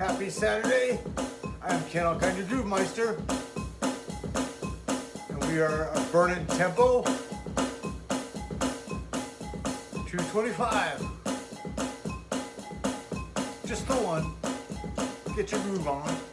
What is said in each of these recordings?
Happy Saturday. I am Ken Alkind, your Groove Meister. And we are a burning tempo 225. Just the one. Get your groove on.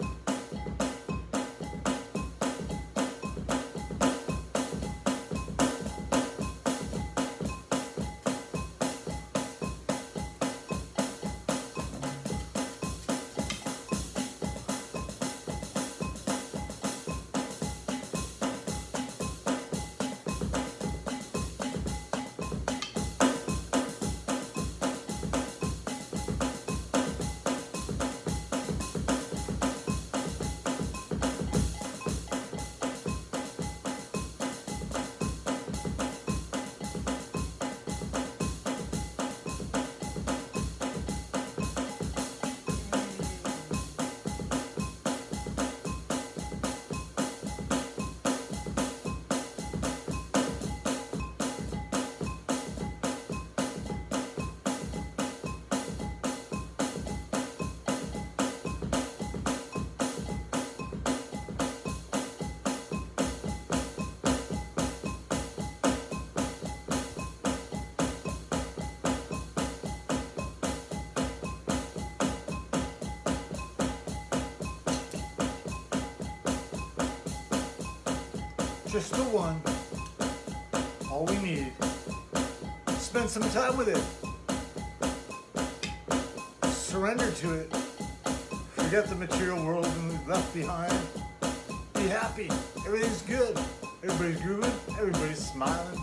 Just the one. All we need. Spend some time with it. Surrender to it. Forget the material world and we've left behind. Be happy. Everything's good. Everybody's grooving. Everybody's smiling.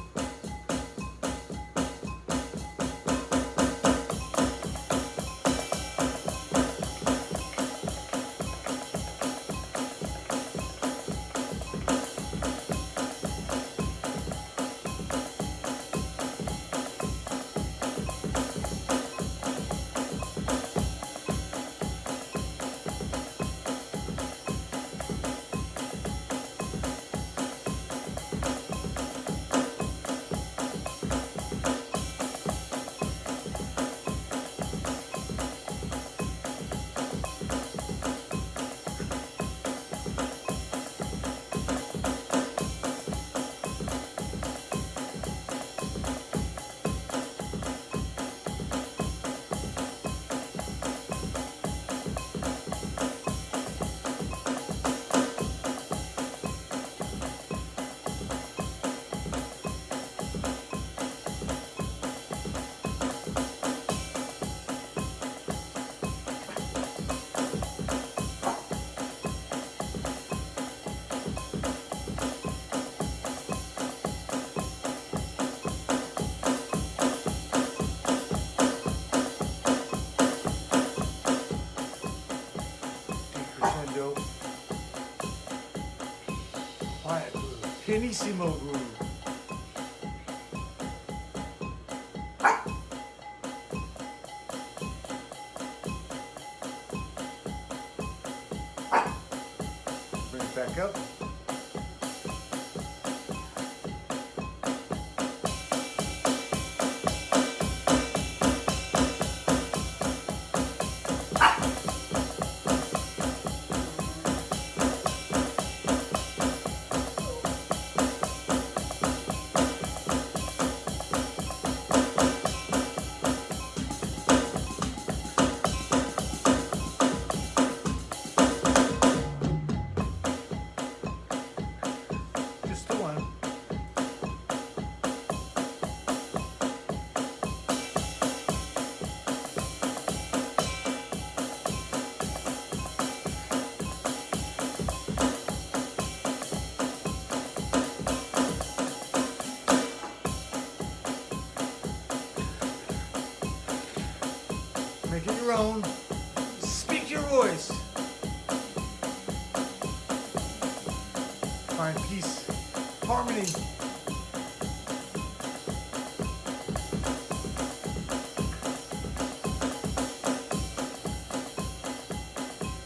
Groove. Pianissimo groove. Bring it back up.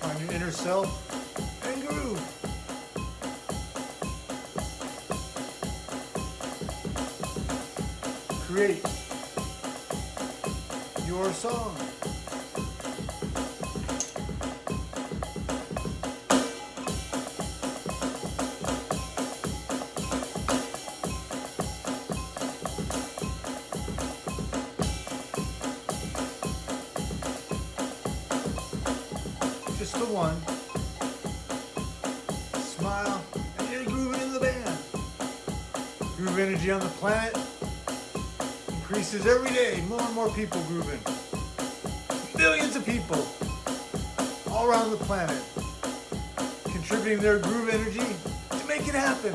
Find your inner self and groove. Create your song. One. Smile, and you're grooving in the band. Groove energy on the planet increases every day. More and more people grooving. Millions of people all around the planet contributing their groove energy to make it happen.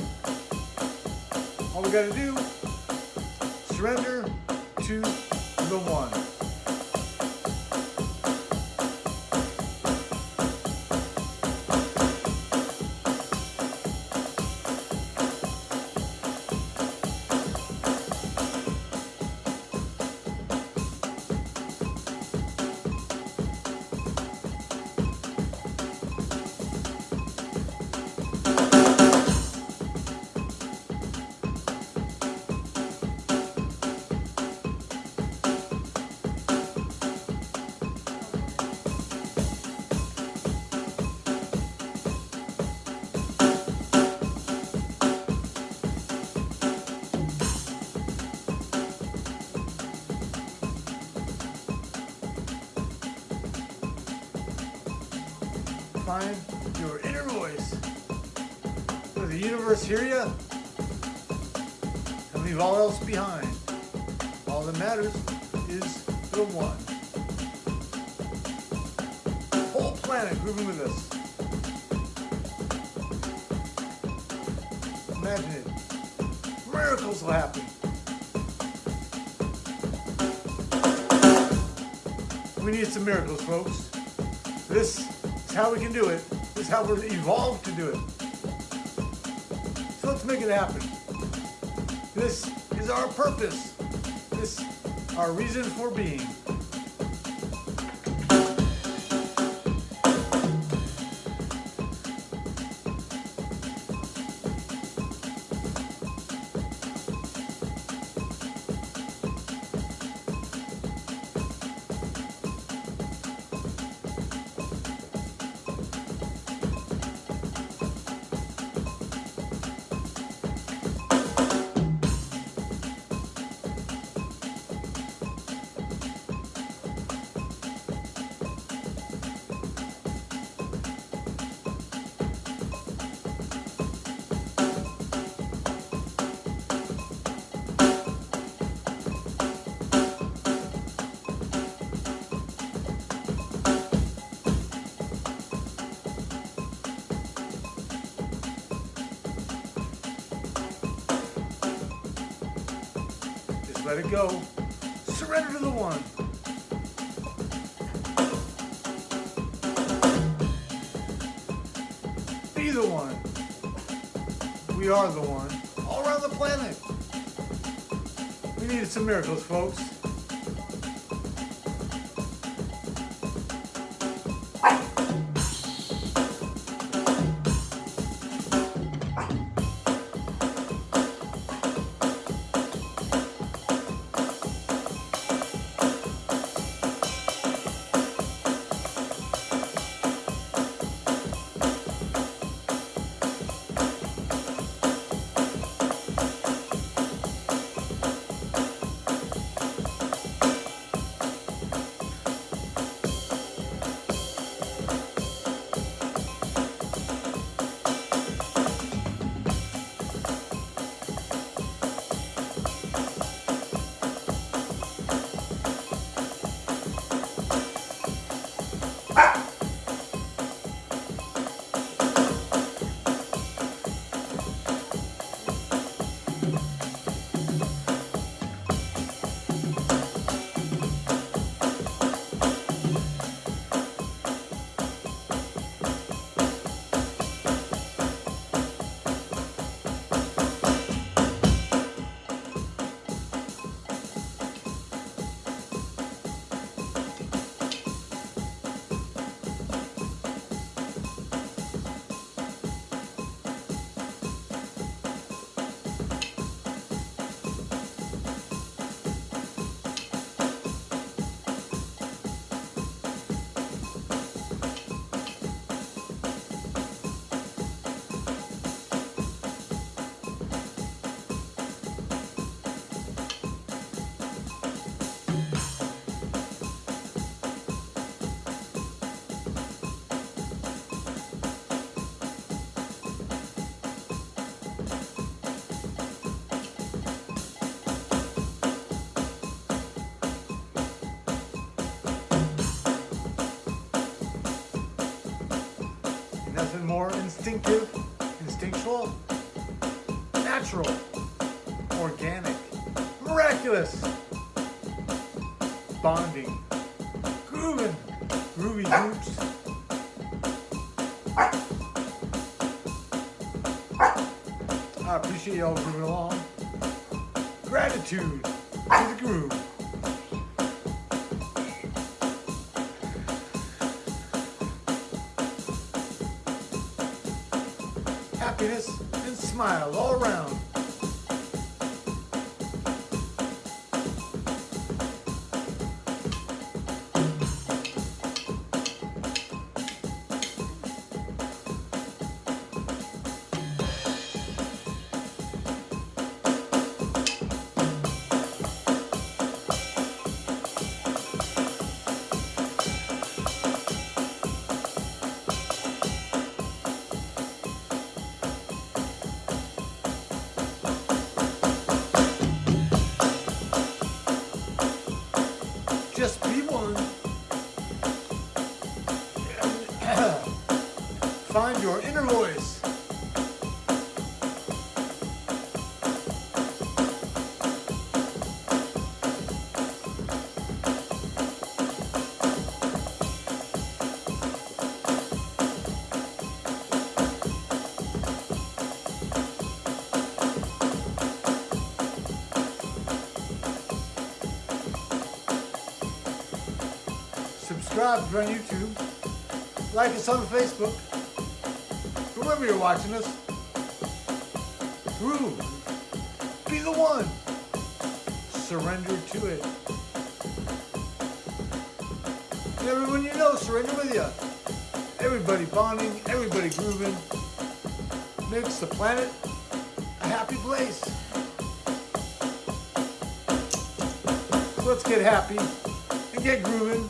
All we gotta do, surrender to the one. Find your inner voice. Does the universe hear you? And leave all else behind. All that matters is the one. Whole planet grooving with us. Imagine it. Miracles will happen. We need some miracles, folks. This how we can do it. How we're evolved to do it. So let's make it happen. This is our purpose. This our reason for being. Let it go. Surrender to the one. Be the one. We are the one. All around the planet. We needed some miracles, folks. Instinctive, instinctual, natural, organic, miraculous, bonding, grooving, groovy groups. I appreciate y'all grooving along. Gratitude to the groove. Happiness and smile all around. Subscribe on YouTube. Like us on Facebook. Wherever you're watching us. Groove. Be the one. Surrender to it. And everyone you know, surrender with you. Everybody bonding, everybody grooving. Makes the planet a happy place. So let's get happy and get grooving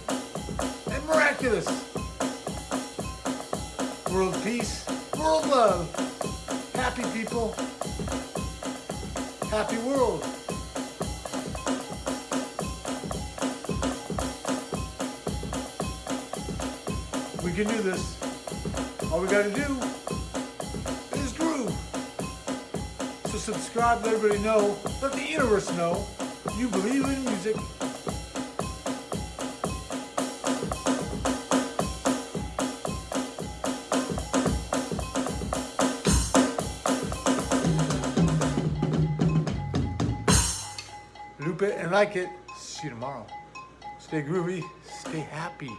and miraculous. World peace, world love, happy people, happy world. We can do this. All we gotta do is groove. So subscribe, let everybody know, let the universe know you believe in music it and like it. See you tomorrow. Stay groovy, stay happy.